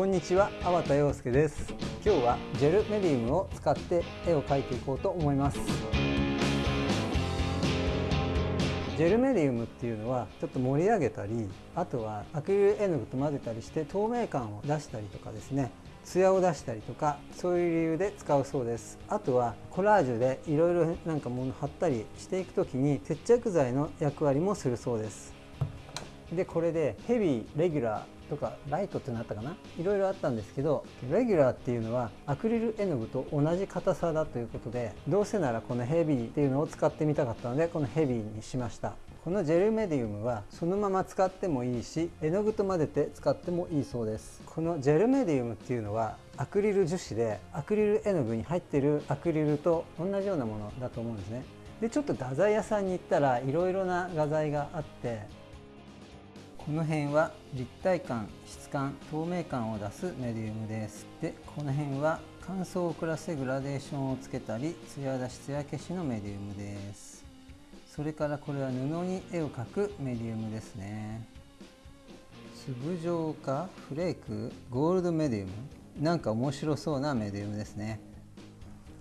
こんにちは、粟田洋介です。今日はジェルメディウムを使って絵を描いていこうと思います。ジェルメディウムっていうのはちょっと盛り上げたりあとはアクリル絵の具と混ぜたりして透明感を出したりとかですね艶を出したりとかそういう理由で使うそうです。あとはコラージュでいろいろなんか物貼ったりしていく時に接着剤の役割もするそうです。でこれでヘビーレギュラーとかライトってなったかな？いろいろあったんですけどレギュラーっていうのはアクリル絵の具と同じ硬さだということでどうせならこのヘビーっていうのを使ってみたかったのでこのヘビーにしました。このジェルメディウムはそのまま使ってもいいし絵の具と混ぜて使ってもいいそうです。このジェルメディウムっていうのはアクリル樹脂でアクリル絵の具に入ってるアクリルと同じようなものだと思うんですね。でちょっと画材屋さんに行ったらいろいろな画材があってこの辺は立体感質感透明感を出すメディウムです。でこの辺は乾燥を遅らせグラデーションをつけたり艶出し艶消しのメディウムです。それからこれは布に絵を描くメディウムですね。粒状かフレークゴールドメディウム。なんか面白そうなメディウムですね。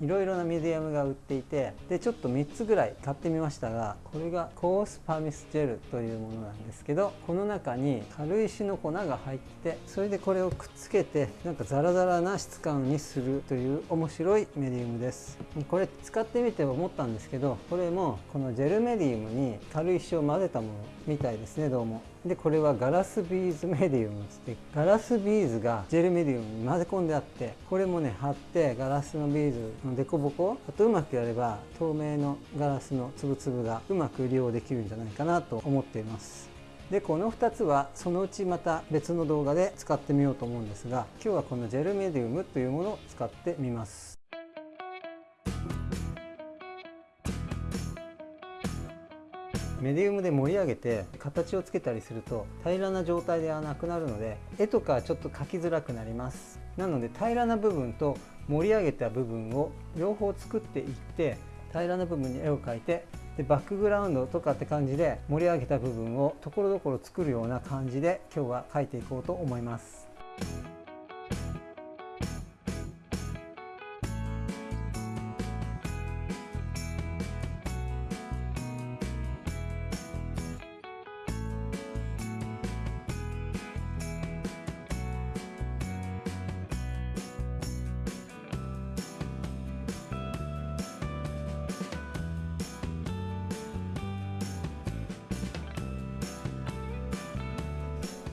いろいろなミディアムが売っていてでちょっと3つぐらい買ってみましたがこれが coarse pumice gel というものなんですけどこの中に軽石の粉が入ってそれでこれをくっつけてなんかザラザラな質感にするという面白いメディウムです。これ使ってみて思ったんですけどこれもこのジェルメディウムに軽石を混ぜたものみたいですねどうも。でこれはガラスビーズメディウムってガラスビーズがジェルメディウムに混ぜ込んであってこれもね貼ってガラスのビーズの凸凹あとうまくやれば透明のガラスの粒々がうまく利用できるんじゃないかなと思っています。でこの2つはそのうちまた別の動画で使ってみようと思うんですが今日はこのジェルメディウムというものを使ってみます。メディウムで盛り上げて形をつけたりすると平らな状態ではなくなるので絵とかちょっと描きづらくなります。なので平らな部分と盛り上げた部分を両方作っていって平らな部分に絵を描いてでバックグラウンドとかって感じで盛り上げた部分をところどころ作るような感じで今日は描いていこうと思います。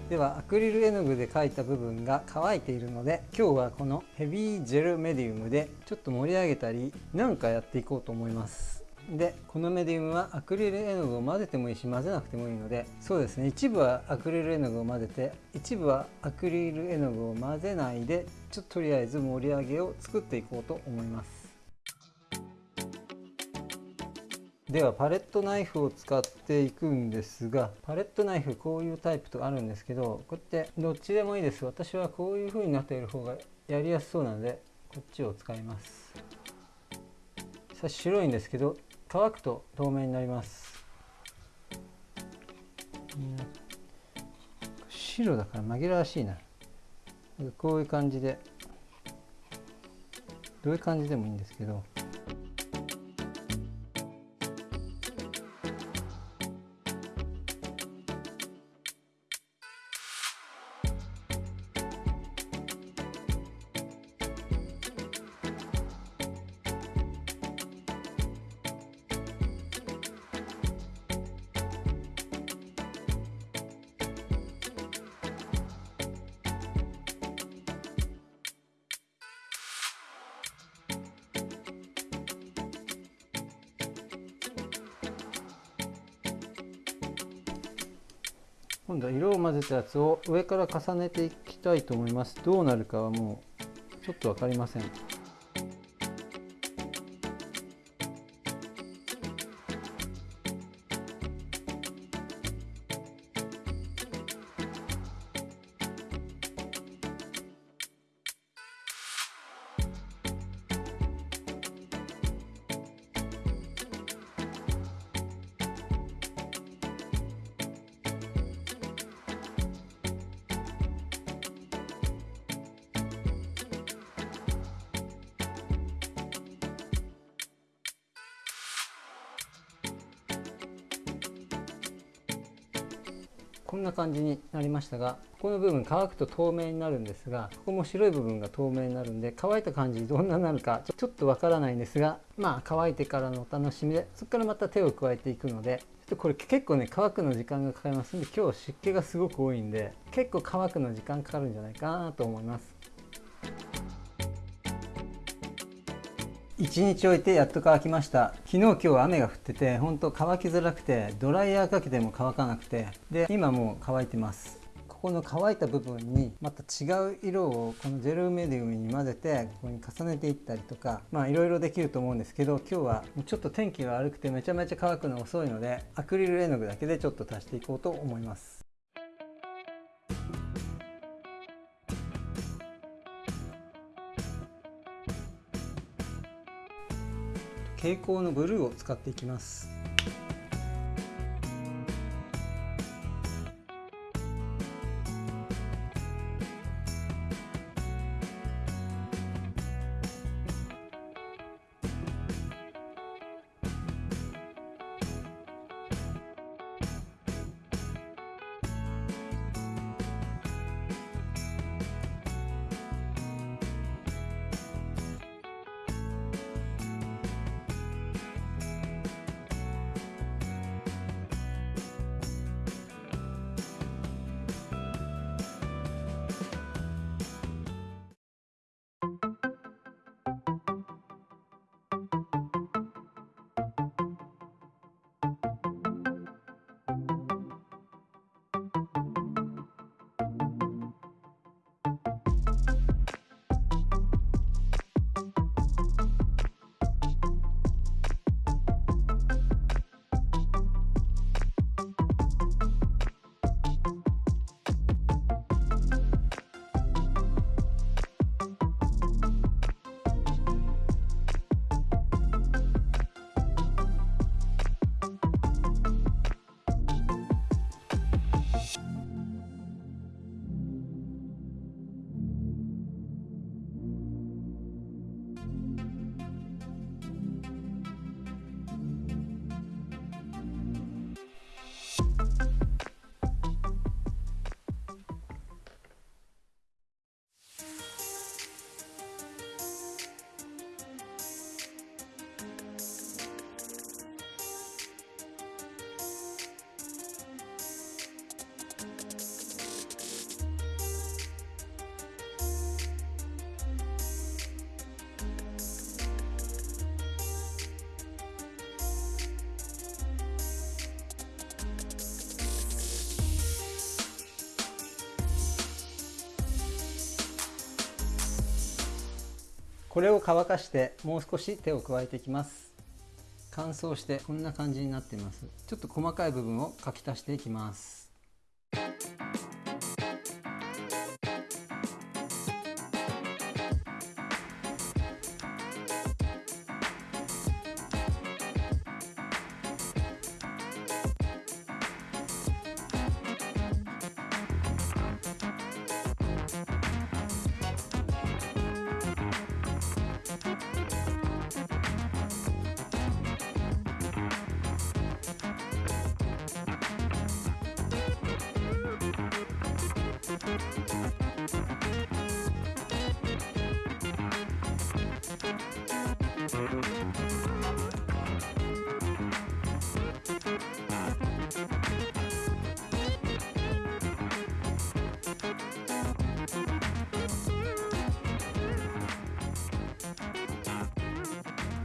ではアクリル絵の具で描いた部分が乾いているので今日はこのヘビージェルメディウムでちょっと盛り上げたりなんかやっていこうと思います。でこのメディウムはアクリル絵の具を混ぜてもいいし混ぜなくてもいいのでそうですね一部はアクリル絵の具を混ぜて一部はアクリル絵の具を混ぜないでちょっととりあえず盛り上げを作っていこうと思います。ではパレットナイフを使っていくんですがパレットナイフこういうタイプとあるんですけどこうやってどっちでもいいです。私はこういう風になっている方がやりやすそうなのでこっちを使います。さ白いんですけど乾くと透明になります。白だから紛らわしいな。こういう感じでどういう感じでもいいんですけど。今度は色を混ぜたやつを上から重ねていきたいと思います。どうなるかはもうちょっと分かりません。こんな感じになりましたがこの部分乾くと透明になるんですがここも白い部分が透明になるんで乾いた感じどんなになるかちょっとわからないんですがまあ乾いてからのお楽しみでそこからまた手を加えていくのでこれ結構ね乾くの時間がかかりますんで今日湿気がすごく多いんで結構乾くの時間かかるんじゃないかなと思います。1日置いてやっと乾きました。昨日今日雨が降ってて本当乾きづらくてドライヤーかけても乾かなくてで今もう乾いてます。ここの乾いた部分にまた違う色をこのジェルメディウムに混ぜてここに重ねていったりとかまあいろいろできると思うんですけど今日はちょっと天気が悪くてめちゃめちゃ乾くの遅いのでアクリル絵の具だけでちょっと足していこうと思います。蛍光のブルーを使っていきます。これを乾かしてもう少し手を加えていきます。乾燥してこんな感じになっています。ちょっと細かい部分を書き足していきます。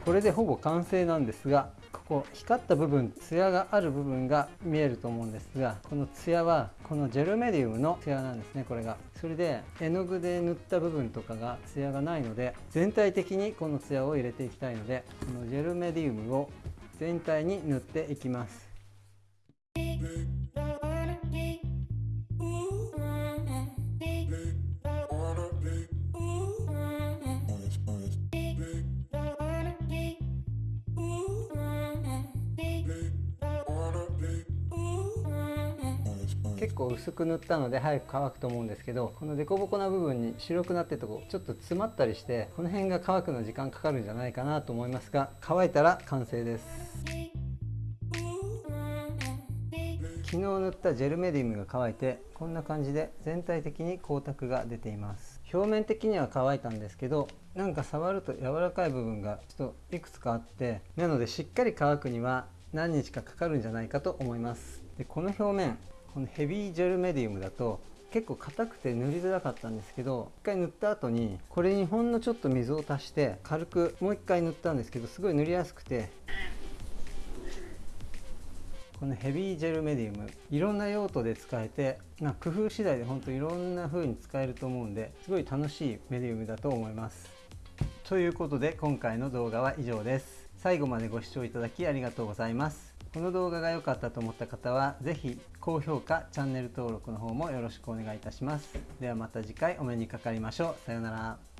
これでほぼ完成なんですがここ光った部分ツヤがある部分が見えると思うんですがこのツヤはこのジェルメディウムのツヤなんですねこれが。それで絵の具で塗った部分とかがツヤがないので全体的にこのツヤを入れていきたいのでこのジェルメディウムを全体に塗っていきます。結構薄く塗ったので早く乾くと思うんですけどこの凸凹な部分に白くなってるとこちょっと詰まったりしてこの辺が乾くの時間かかるんじゃないかなと思いますが乾いたら完成です。昨日塗ったジェルメディウムが乾いてこんな感じで全体的に光沢が出ています。表面的には乾いたんですけどなんか触ると柔らかい部分がちょっといくつかあってなのでしっかり乾くには何日かかかるんじゃないかと思います。でこの表面このヘビージェルメディウムだと結構硬くて塗りづらかったんですけど一回塗った後にこれにほんのちょっと水を足して軽くもう一回塗ったんですけどすごい塗りやすくてこのヘビージェルメディウムいろんな用途で使えて、ま、工夫次第で本当いろんな風に使えると思うんですごい楽しいメディウムだと思います。ということで今回の動画は以上です。最後までご視聴いただきありがとうございます。この動画が良かったと思った方は是非高評価チャンネル登録の方もよろしくお願いいたします。ではまた次回お目にかかりましょう。さようなら。